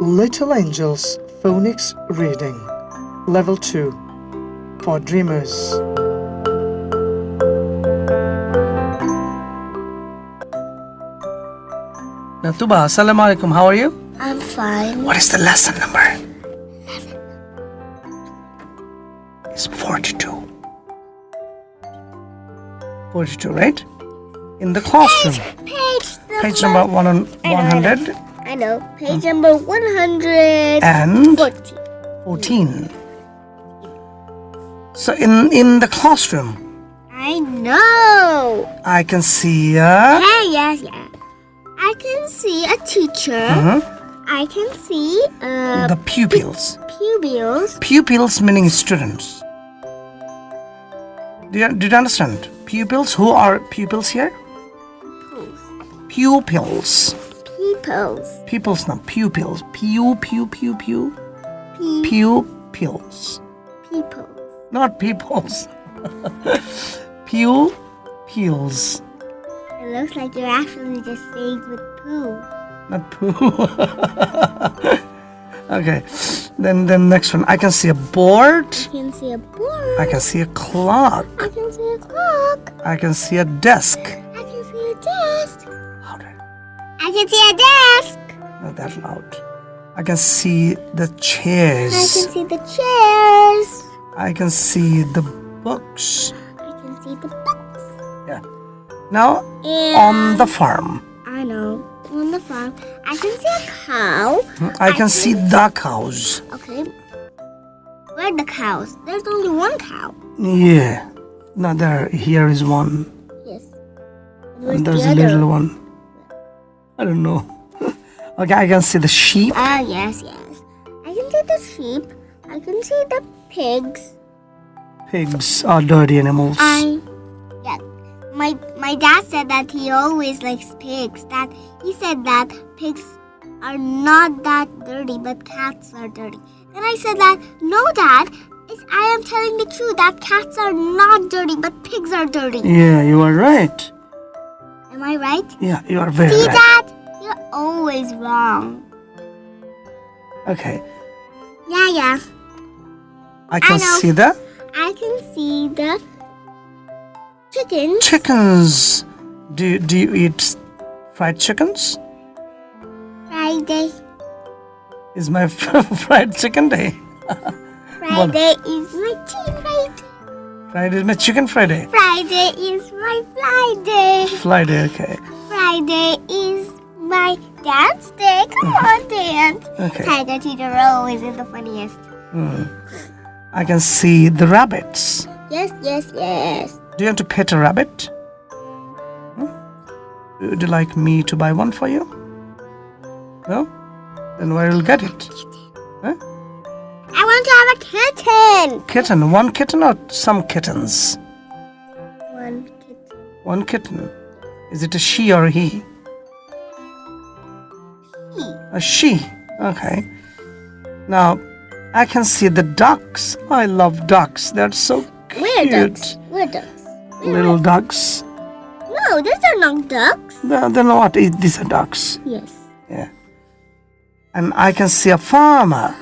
Little Angels Phonics Reading Level 2 for Dreamers. Now, Tuba, Assalamu alaikum. How are you? I'm fine. What is the lesson number? It's 42. 42, right? In the classroom. Page number. Page number one on I know, I know. 100 I know. Page number 140. and 14. So in in the classroom, I know. I can see a Hey, yes, yeah. I can see a teacher. Mhm. I can see uh, the pupils. pupils. Pupils meaning students. Do you, do you understand? Pupils. Who are pupils here? Pupils. Peoples. Pupils, not pupils. Pew pew pew pew. Pe- Pupils, people. not peoples. Pupils, It looks like you're actually just saying with poo. not poo. okay, then then next one. I can see a board. I can see a board. I can see a clock. I can see a clock. I can see a desk. I can see a desk. Louder. I can see a desk. Not that loud. I can see the chairs. I can see the chairs. I can see the books. I can see the books. Yeah. Now And on the farm, I know. On the farm, I can see a cow. Hmm, I can see the cows. Okay. Where are the cows? There's only one cow. Yeah. Now there, here is one. Yes. Where's And there's the a little one. I don't know. okay, I can see the sheep. Ah, yes, yes. I can see the sheep. I can see the pigs. Pigs are dirty animals. I, yeah. My my dad said that he always likes pigs. That he said that pigs are not that dirty, but cats are dirty. And I said that no, Dad. I am telling the truth that cats are not dirty, but pigs are dirty. Yeah, you are right. Am I right? Yeah, you are very See, right. Dad? You're always wrong. Okay, Yeah, yeah. I can know. see the I can see the chicken. chickens. Do you, do you eat fried chickens? Friday. Is my fried chicken day? Friday is my chicken Friday. Friday is my chicken Friday. Friday is my Friday. Friday, okay. Friday is my dance day. Come on, dance. Okay. Tiger teacher always is the funniest. I can see the rabbits. Yes, yes, yes. Do you want to pet a rabbit? Hmm? Would you like me to buy one for you? No? Then where will get it? Huh? I want to have a kitten. Kitten. One kitten or some kittens? One kitten. One kitten. Is it a she or a he? He. A she. Okay. Now, I can see the ducks. I love ducks. They're so cute. Where ducks? Where ducks? Where Little ducks. No, these are not ducks. They're, they're not. These are ducks. Yes. Yeah. And I can see a farmer.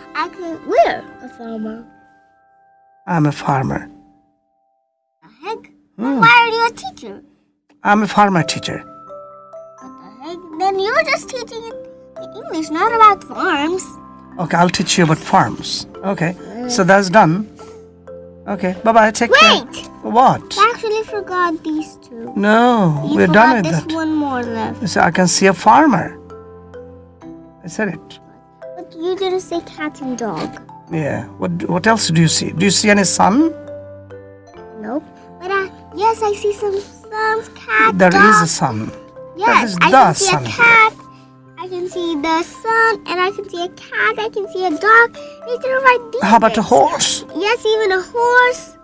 Farmer. I'm a farmer. The heck? Hmm. Why are you a teacher? I'm a farmer teacher. What the heck? Then you're just teaching English, not about farms. Okay, I'll teach you about farms. Okay, so that's done. Okay, bye bye. Take care. Wait! What? I actually forgot these two. No, You we're done with this that. one more left. So I can see a farmer. I said it. But you didn't say cat and dog. Yeah. What What else do you see? Do you see any sun? Nope. But uh, yes, I see some sun's cat, There dog. is a sun. Yes, I can see sun a cat. I can see the sun, and I can see a cat. I can see a dog. These are my How about a horse? Yes, even a horse.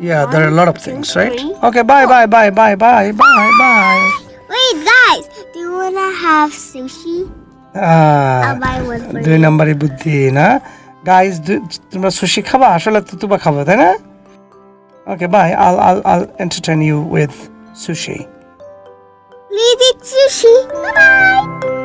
Yeah, there are a lot of things, right? Okay, bye bye bye bye bye bye bye. Wait, guys, do you wanna have sushi? Ah, I'll buy one for দুই you. নম্বরই বুদ্ধি না guys তোমরা sushi খাবা আসলে তো তুবা খাবো তাই না okay bye I'll I'll Al entertain you with sushi Please eat sushi. Bye bye.